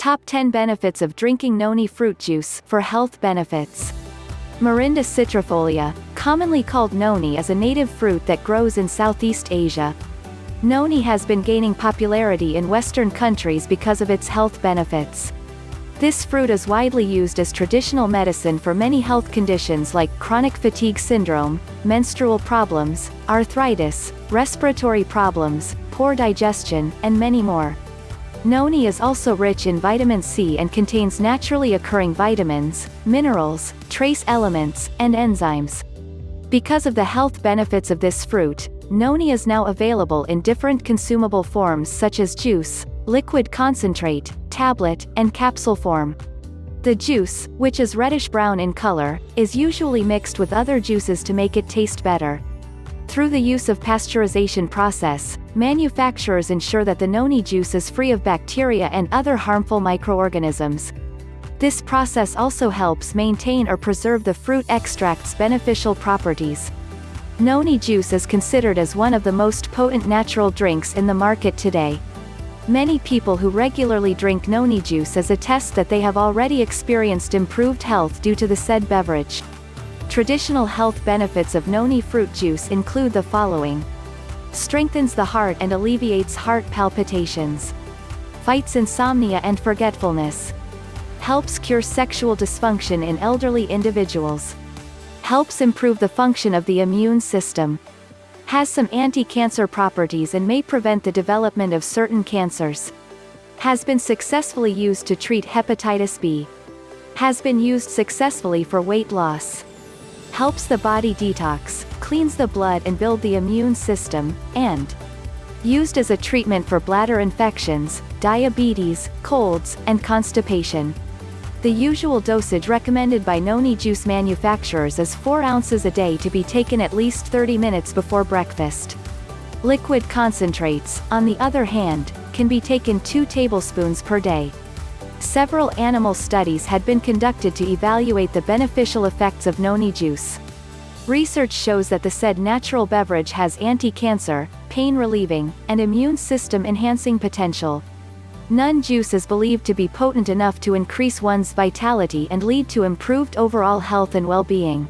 Top 10 benefits of drinking noni fruit juice for health benefits. Morinda citrifolia, commonly called noni is a native fruit that grows in Southeast Asia. Noni has been gaining popularity in Western countries because of its health benefits. This fruit is widely used as traditional medicine for many health conditions like chronic fatigue syndrome, menstrual problems, arthritis, respiratory problems, poor digestion, and many more. Noni is also rich in vitamin C and contains naturally occurring vitamins, minerals, trace elements, and enzymes. Because of the health benefits of this fruit, Noni is now available in different consumable forms such as juice, liquid concentrate, tablet, and capsule form. The juice, which is reddish-brown in color, is usually mixed with other juices to make it taste better. Through the use of pasteurization process, manufacturers ensure that the noni juice is free of bacteria and other harmful microorganisms. This process also helps maintain or preserve the fruit extract's beneficial properties. Noni juice is considered as one of the most potent natural drinks in the market today. Many people who regularly drink noni juice as attest that they have already experienced improved health due to the said beverage. Traditional health benefits of noni fruit juice include the following. Strengthens the heart and alleviates heart palpitations. Fights insomnia and forgetfulness. Helps cure sexual dysfunction in elderly individuals. Helps improve the function of the immune system. Has some anti-cancer properties and may prevent the development of certain cancers. Has been successfully used to treat hepatitis B. Has been used successfully for weight loss helps the body detox, cleans the blood and build the immune system, and used as a treatment for bladder infections, diabetes, colds, and constipation. The usual dosage recommended by noni juice manufacturers is 4 ounces a day to be taken at least 30 minutes before breakfast. Liquid concentrates, on the other hand, can be taken 2 tablespoons per day. Several animal studies had been conducted to evaluate the beneficial effects of noni juice. Research shows that the said natural beverage has anti-cancer, pain-relieving, and immune system-enhancing potential. Noni juice is believed to be potent enough to increase one's vitality and lead to improved overall health and well-being.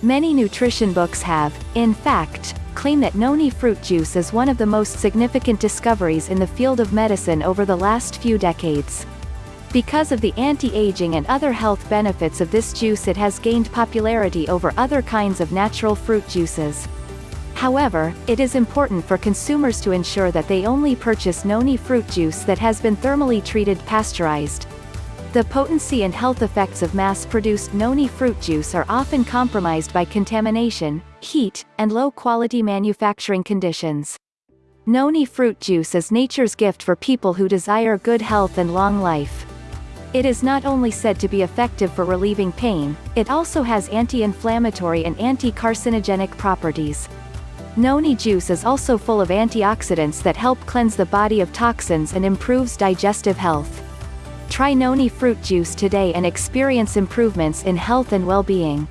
Many nutrition books have, in fact, claim that noni fruit juice is one of the most significant discoveries in the field of medicine over the last few decades. Because of the anti-aging and other health benefits of this juice it has gained popularity over other kinds of natural fruit juices. However, it is important for consumers to ensure that they only purchase noni fruit juice that has been thermally treated pasteurized. The potency and health effects of mass-produced noni fruit juice are often compromised by contamination, heat, and low-quality manufacturing conditions. Noni fruit juice is nature's gift for people who desire good health and long life. It is not only said to be effective for relieving pain, it also has anti-inflammatory and anti-carcinogenic properties. Noni juice is also full of antioxidants that help cleanse the body of toxins and improves digestive health. Try Noni fruit juice today and experience improvements in health and well-being.